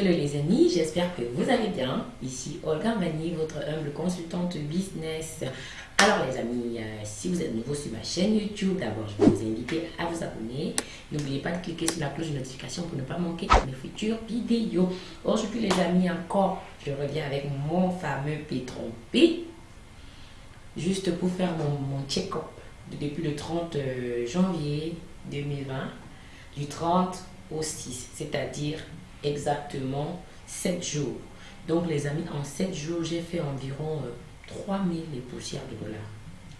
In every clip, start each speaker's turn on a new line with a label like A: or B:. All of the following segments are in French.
A: Hello les amis, j'espère que vous allez bien. Ici Olga Mani, votre humble consultante business. Alors les amis, euh, si vous êtes nouveau sur ma chaîne YouTube, d'abord je vais vous inviter à vous abonner. N'oubliez pas de cliquer sur la cloche de notification pour ne pas manquer mes futures vidéos. Aujourd'hui les amis, encore, je reviens avec mon fameux Pétron P. Juste pour faire mon, mon check-up depuis le 30 euh, janvier 2020, du 30 au 6, c'est-à-dire exactement 7 jours. Donc les amis, en 7 jours, j'ai fait environ 3000 euh, poussières de dollars.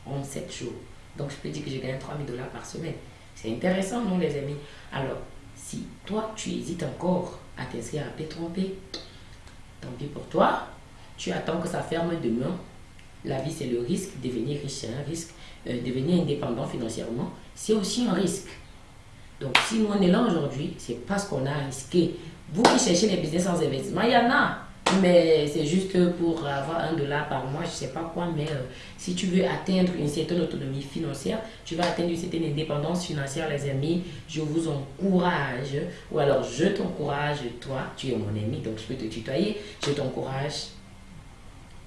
A: En 7 jours. Donc je peux dire que j'ai gagné 3000 dollars par semaine. C'est intéressant, non les amis? Alors, si toi, tu hésites encore à t'inscrire à P-Trompé, tant pis pour toi. Tu attends que ça ferme demain. La vie, c'est le risque. Devenir riche, c'est un risque. Euh, devenir indépendant financièrement, c'est aussi un risque. Donc, si on est là aujourd'hui, c'est parce qu'on a risqué. Vous qui cherchez les business sans investissement, il y en a. Mais c'est juste pour avoir un dollar par mois, je ne sais pas quoi. Mais euh, si tu veux atteindre une certaine autonomie financière, tu vas atteindre une certaine indépendance financière, les amis. Je vous encourage, ou alors je t'encourage, toi, tu es mon ami, donc je peux te tutoyer. Je t'encourage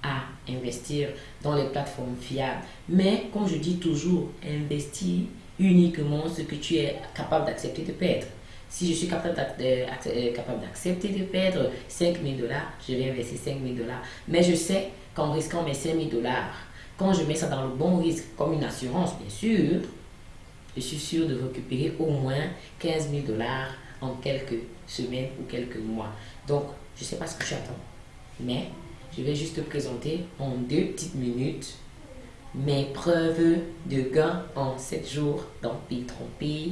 A: à investir dans les plateformes fiables. Mais comme je dis toujours, investis uniquement ce que tu es capable d'accepter de perdre. Si je suis capable euh, d'accepter de perdre 5 000 dollars, je vais investir 5 000 dollars. Mais je sais qu'en risquant mes 5 000 dollars, quand je mets ça dans le bon risque, comme une assurance bien sûr, je suis sûr de récupérer au moins 15 000 dollars en quelques semaines ou quelques mois. Donc, je ne sais pas ce que j'attends. Mais je vais juste te présenter en deux petites minutes mes preuves de gain en 7 jours dans P-Trompé.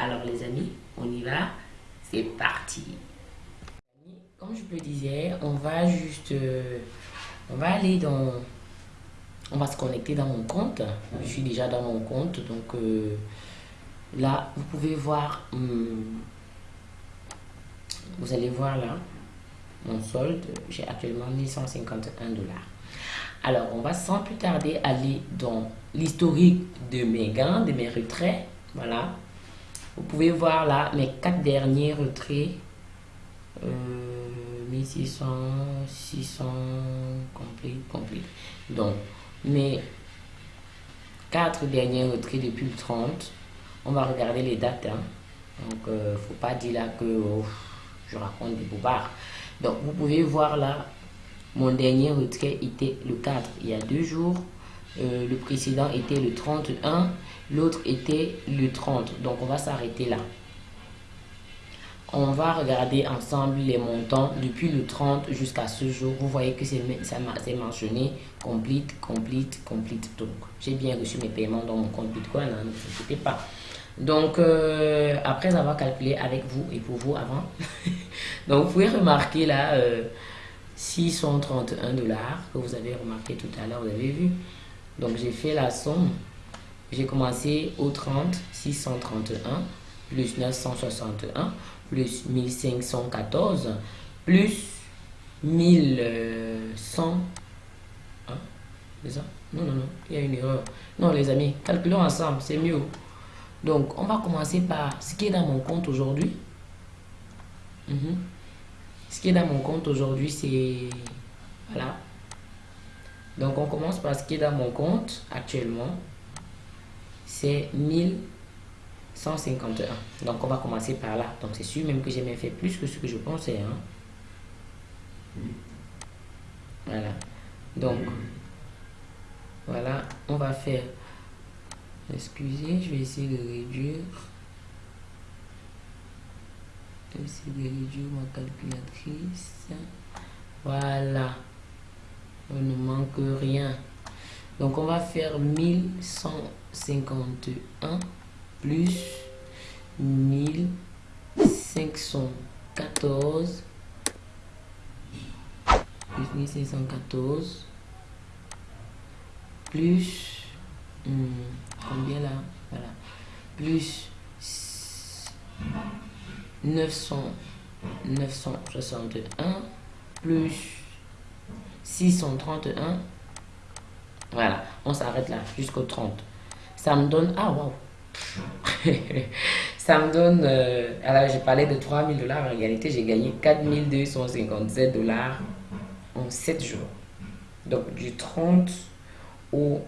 A: Alors les amis, on y va, c'est parti. Comme je le disais, on va juste, euh, on va aller dans, on va se connecter dans mon compte. Je suis déjà dans mon compte, donc euh, là, vous pouvez voir, vous allez voir là, mon solde, j'ai actuellement 1151 dollars. Alors, on va sans plus tarder aller dans l'historique de mes gains, de mes retraits. Voilà. Vous pouvez voir là mes quatre derniers retraits. Euh, 1600, 600, complet, complet. Donc, mes quatre derniers retraits depuis le 30. On va regarder les dates. Hein. Donc, euh, faut pas dire là que oh, je raconte des bobards. Donc, vous pouvez voir là, mon dernier retrait était le 4, il y a deux jours. Euh, le précédent était le 31, l'autre était le 30. Donc, on va s'arrêter là. On va regarder ensemble les montants depuis le 30 jusqu'à ce jour. Vous voyez que c'est mentionné complete, complete, complete. Donc, j'ai bien reçu mes paiements dans mon compte Bitcoin, hein, ne vous inquiétez pas. Donc, euh, après avoir calculé avec vous et pour vous avant, donc vous pouvez remarquer là, 631 euh, dollars que vous avez remarqué tout à l'heure, vous avez vu. Donc, j'ai fait la somme. J'ai commencé au 30, 631, plus 961, plus 1514, plus 1100. Hein, c'est ça? Non, non, non, il y a une erreur. Non, les amis, calculons ensemble, c'est mieux. Donc, on va commencer par ce qui est dans mon compte aujourd'hui. Mhm. Ce qui est dans mon compte aujourd'hui, c'est... Voilà. Donc, on commence par ce qui est dans mon compte actuellement. C'est 1151. Donc, on va commencer par là. Donc, c'est sûr même que j'ai même fait plus que ce que je pensais. Hein. Voilà. Donc, voilà. On va faire Excusez, je vais essayer de réduire. Je vais essayer de réduire ma calculatrice. Voilà. On ne manque rien. Donc, on va faire 1151 plus 1514 plus 1514 plus Hmm, combien là? Voilà. Plus 900, 961 plus 631. Voilà, on s'arrête là jusqu'au 30. Ça me donne... Ah, wow ça me donne, euh, alors j'ai parlé de 3000 dollars, en réalité j'ai gagné 4257 dollars en 7 jours. Donc du 30 au,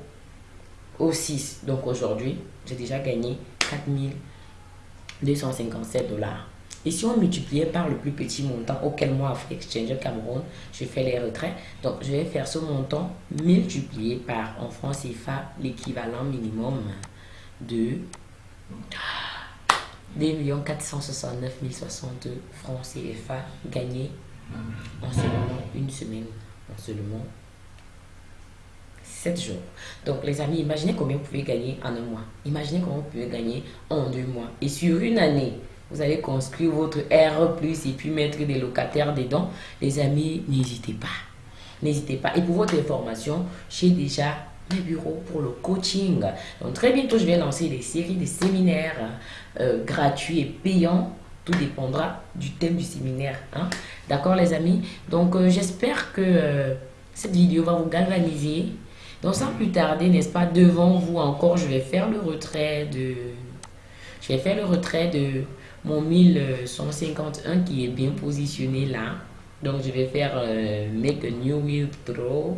A: au 6, donc aujourd'hui j'ai déjà gagné 4257 dollars. Et si on multipliait par le plus petit montant auquel moi, Afrique Exchange Cameroun, je fais les retraits, donc je vais faire ce montant multiplié par, en francs CFA, l'équivalent minimum de 2 469 060 francs CFA gagnés en seulement une semaine, en seulement 7 jours. Donc les amis, imaginez combien vous pouvez gagner en un mois. Imaginez combien vous pouvez gagner en deux mois. Et sur une année, vous allez construire votre R+, et puis mettre des locataires dedans. Les amis, n'hésitez pas. N'hésitez pas. Et pour votre information, j'ai déjà mes bureaux pour le coaching. Donc très bientôt, je vais lancer des séries de séminaires euh, gratuits et payants. Tout dépendra du thème du séminaire. Hein? D'accord les amis? Donc euh, j'espère que euh, cette vidéo va vous galvaniser. Donc sans plus tarder, n'est-ce pas, devant vous encore, je vais faire le retrait de... Je vais faire le retrait de mon 1151 qui est bien positionné là. Donc, je vais faire euh, Make a New Withdraw.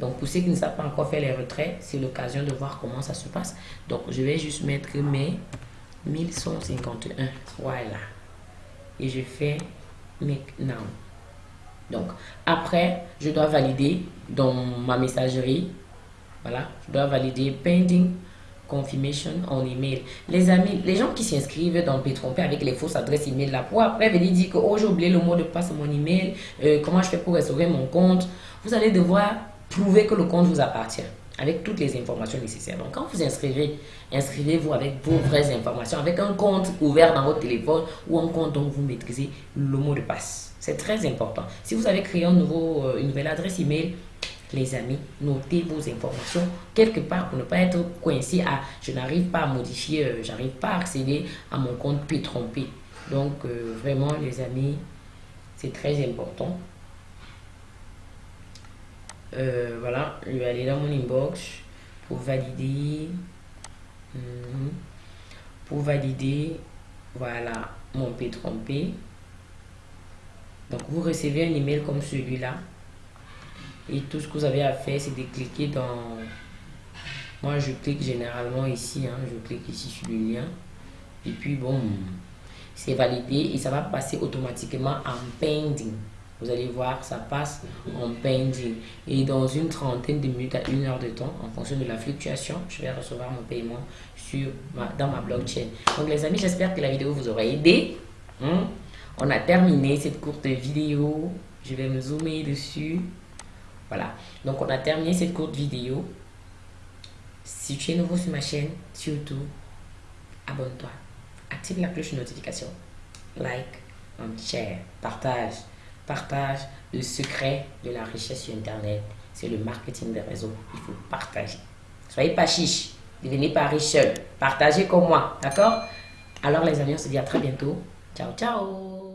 A: Donc, pour ceux qui ne savent pas encore faire les retraits, c'est l'occasion de voir comment ça se passe. Donc, je vais juste mettre mes 1151. Voilà. Et je fais Make Now. Donc, après, je dois valider dans ma messagerie. Voilà. Je dois valider Pending confirmation en email. Les amis, les gens qui s'inscrivent dans P-Trompé avec les fausses adresses email là, pour après venir dire que oh, j'ai oublié le mot de passe à mon email, euh, comment je fais pour restaurer mon compte, vous allez devoir prouver que le compte vous appartient avec toutes les informations nécessaires. Donc, quand vous inscrivez, inscrivez-vous avec vos vraies informations, avec un compte ouvert dans votre téléphone ou un compte dont vous maîtrisez le mot de passe. C'est très important. Si vous avez créé nouveau, euh, une nouvelle adresse email, les amis, notez vos informations quelque part pour ne pas être coincé à je n'arrive pas à modifier, euh, j'arrive pas à accéder à mon compte puis. Donc euh, vraiment les amis, c'est très important. Euh, voilà, je vais aller dans mon inbox pour valider. Mhm. pour valider, voilà, mon P trompé. Donc vous recevez un email comme celui-là. Et tout ce que vous avez à faire, c'est de cliquer dans... Moi, je clique généralement ici. Hein, je clique ici sur le lien. Et puis, bon, c'est validé et ça va passer automatiquement en pending. Vous allez voir, ça passe en pending. Et dans une trentaine de minutes à une heure de temps, en fonction de la fluctuation, je vais recevoir mon paiement sur dans ma blockchain. Donc les amis, j'espère que la vidéo vous aura aidé. Hein. On a terminé cette courte vidéo. Je vais me zoomer dessus. Voilà, donc on a terminé cette courte vidéo. Si tu es nouveau sur ma chaîne, surtout, abonne-toi. Active la cloche de notification. Like, share, partage. Partage le secret de la richesse sur Internet. C'est le marketing des réseaux. Il faut partager. Soyez pas chiche. Devenez pas riche seul. Partagez comme moi. D'accord? Alors les amis, on se dit à très bientôt. Ciao, ciao